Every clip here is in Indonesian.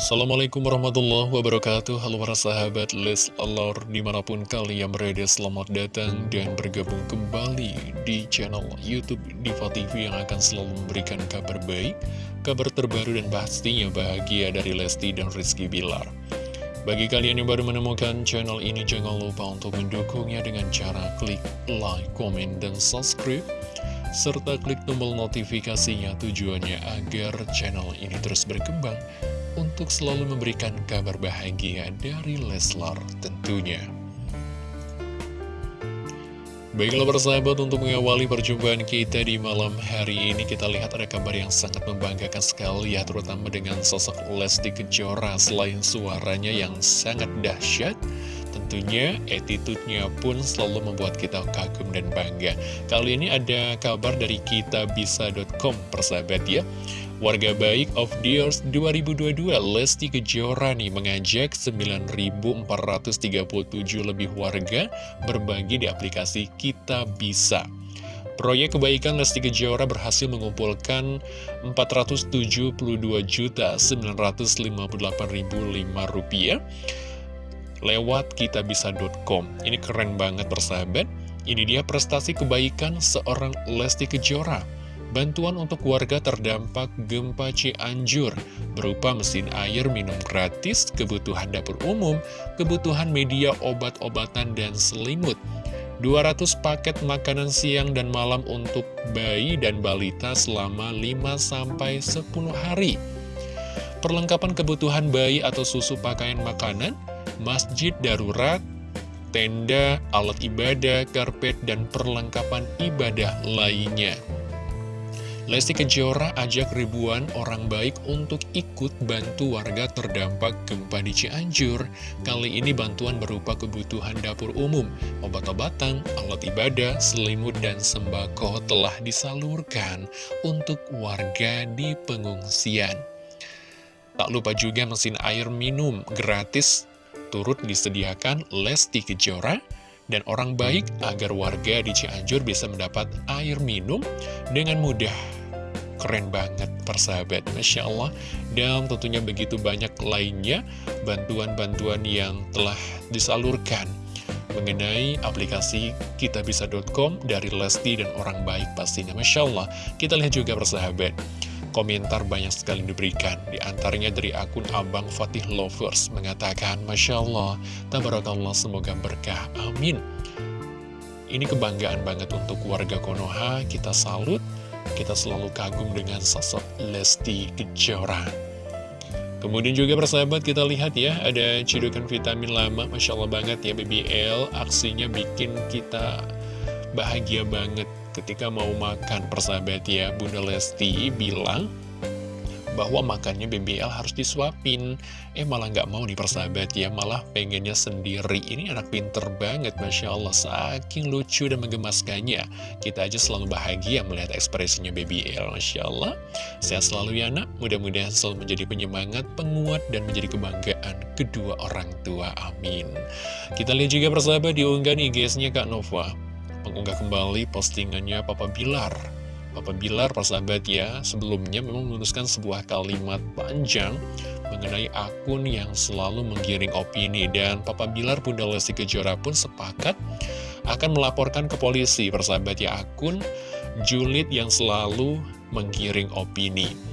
Assalamualaikum warahmatullahi wabarakatuh. Halo para sahabat Leslar Di mana pun kalian berada selamat datang Dan bergabung kembali Di channel Youtube Diva TV Yang akan selalu memberikan kabar baik Kabar terbaru dan pastinya bahagia Dari Lesti dan Rizky Bilar. Bagi kalian yang baru menemukan channel ini Jangan lupa untuk mendukungnya Dengan cara klik like, komen, dan subscribe serta klik tombol notifikasinya tujuannya agar channel ini terus berkembang untuk selalu memberikan kabar bahagia dari Leslar tentunya. Baiklah persahabat untuk mengawali perjumpaan kita di malam hari ini kita lihat ada kabar yang sangat membanggakan sekali ya terutama dengan sosok Lesti Kejora. Selain suaranya yang sangat dahsyat tentunya attitude-nya pun selalu membuat kita kagum dan bangga. Kali ini ada kabar dari kitabisa.com persahabat ya Warga Baik of the Years 2022 Lesti Kejora nih mengajak 9.437 lebih warga berbagi di aplikasi Kita Bisa. Proyek kebaikan Lesti Kejora berhasil mengumpulkan 472.958.005 rupiah lewat kitabisa.com. Ini keren banget bersahabat. Ini dia prestasi kebaikan seorang Lesti Kejora bantuan untuk warga terdampak gempa Cianjur berupa mesin air minum gratis, kebutuhan dapur umum, kebutuhan media obat-obatan dan selimut. 200 paket makanan siang dan malam untuk bayi dan balita selama 5-10 hari. Perlengkapan kebutuhan bayi atau susu pakaian makanan, masjid darurat, tenda, alat ibadah, karpet, dan perlengkapan ibadah lainnya. Lesti Kejora ajak ribuan orang baik untuk ikut bantu warga terdampak gempa di Cianjur. Kali ini bantuan berupa kebutuhan dapur umum, obat-obatan, alat ibadah, selimut, dan sembako telah disalurkan untuk warga di pengungsian. Tak lupa juga mesin air minum gratis turut disediakan Lesti Kejora dan orang baik agar warga di Cianjur bisa mendapat air minum dengan mudah keren banget persahabat. Masya Allah. Dan tentunya begitu banyak lainnya bantuan-bantuan yang telah disalurkan mengenai aplikasi kitabisa.com dari Lesti dan orang baik pastinya. Masya Allah. Kita lihat juga persahabat komentar banyak sekali diberikan. Di antaranya dari akun Abang Fatih Lovers mengatakan Masya Allah Tabarakallah semoga berkah. Amin. Ini kebanggaan banget untuk warga Konoha. Kita salut kita selalu kagum dengan sosok Lesti Kejora. Kemudian juga persahabat kita lihat ya, ada cidukan vitamin lama, Masya Allah banget ya BBL, aksinya bikin kita bahagia banget ketika mau makan persahabat ya. Bunda Lesti bilang, bahwa makannya BBL harus disuapin. Eh malah nggak mau nih persahabat ya, malah pengennya sendiri. Ini anak pinter banget, Masya Allah, saking lucu dan menggemaskannya. Kita aja selalu bahagia melihat ekspresinya BBL, Masya Allah. Sehat selalu ya nak, mudah-mudahan selalu menjadi penyemangat, penguat, dan menjadi kebanggaan kedua orang tua. Amin. Kita lihat juga persahabat diunggah IG-nya Kak Nova. Mengunggah kembali postingannya Papa Bilar Papa Bilar, persahabat ya, sebelumnya memang menuliskan sebuah kalimat panjang mengenai akun yang selalu menggiring opini. Dan Papa Bilar Bunda Lesti Kejora pun sepakat akan melaporkan ke polisi, persahabat ya, akun julid yang selalu menggiring opini.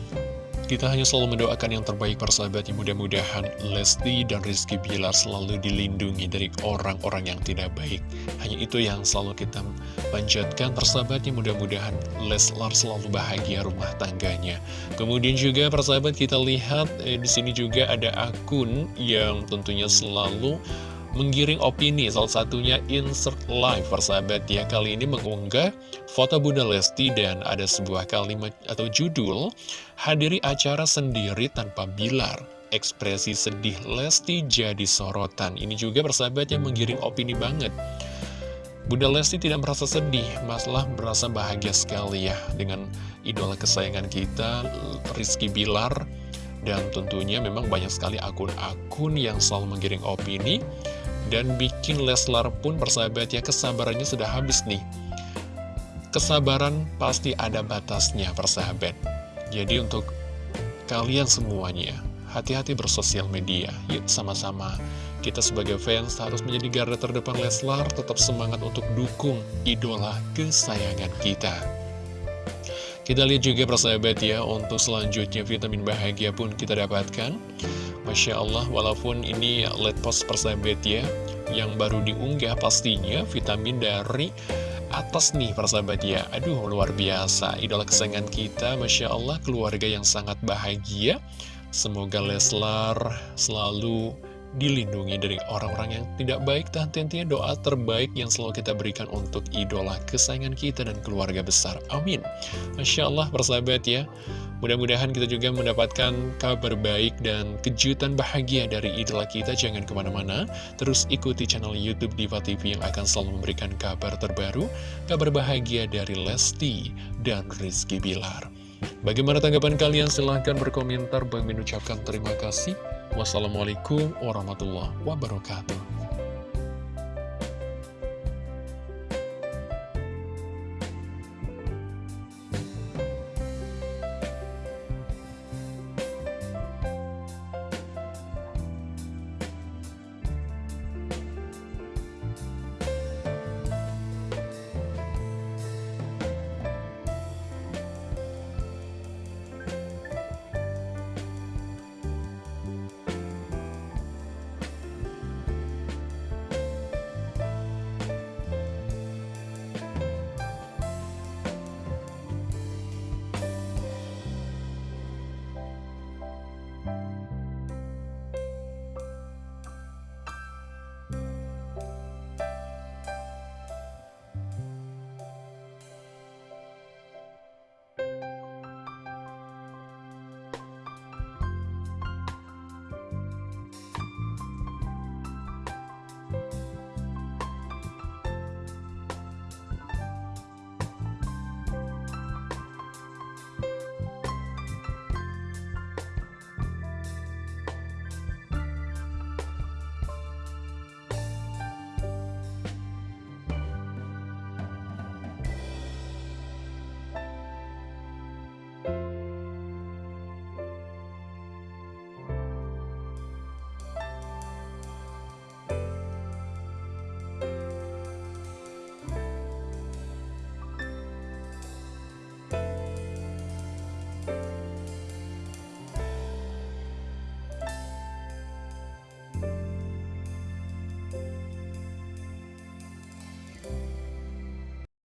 Kita hanya selalu mendoakan yang terbaik persahabat yang mudah-mudahan Lesti dan Rizky Bilar selalu dilindungi dari orang-orang yang tidak baik. Hanya itu yang selalu kita panjatkan persahabatnya mudah-mudahan Leslar selalu bahagia rumah tangganya. Kemudian juga persahabat kita lihat eh, di sini juga ada akun yang tentunya selalu menggiring opini salah satunya insert live persahabat. Ya kali ini mengunggah foto Bunda Lesti dan ada sebuah kalimat atau judul hadiri acara sendiri tanpa bilar. Ekspresi sedih Lesti jadi sorotan. Ini juga persahabat yang menggiring opini banget. Bunda Lesti tidak merasa sedih masalah merasa bahagia sekali ya dengan idola kesayangan kita Rizky Bilar. Dan tentunya memang banyak sekali akun-akun yang selalu menggiring opini dan bikin Leslar pun persahabat ya kesabarannya sudah habis nih Kesabaran pasti ada batasnya persahabat Jadi untuk kalian semuanya hati-hati bersosial media. Yuk sama-sama kita sebagai fans harus menjadi garda terdepan Leslar, tetap semangat untuk dukung idola kesayangan kita. Kita lihat juga persahabat ya, untuk selanjutnya vitamin bahagia pun kita dapatkan. Masya Allah, walaupun ini let post persahabat ya, yang baru diunggah pastinya vitamin dari atas nih persahabat ya. Aduh luar biasa. Idola kesayangan kita Masya Allah keluarga yang sangat bahagia. Semoga Leslar selalu dilindungi dari orang-orang yang tidak baik dan tentunya doa terbaik yang selalu kita berikan untuk idola kesayangan kita dan keluarga besar. Amin. Masya Allah persahabat ya. Mudah-mudahan kita juga mendapatkan kabar baik dan kejutan bahagia dari idola kita. Jangan ke mana-mana, terus ikuti channel Youtube Diva TV yang akan selalu memberikan kabar terbaru, kabar bahagia dari Lesti dan Rizky Bilar. Bagaimana tanggapan kalian? Silahkan berkomentar. Bang mengucapkan terima kasih. Wassalamualaikum warahmatullahi wabarakatuh.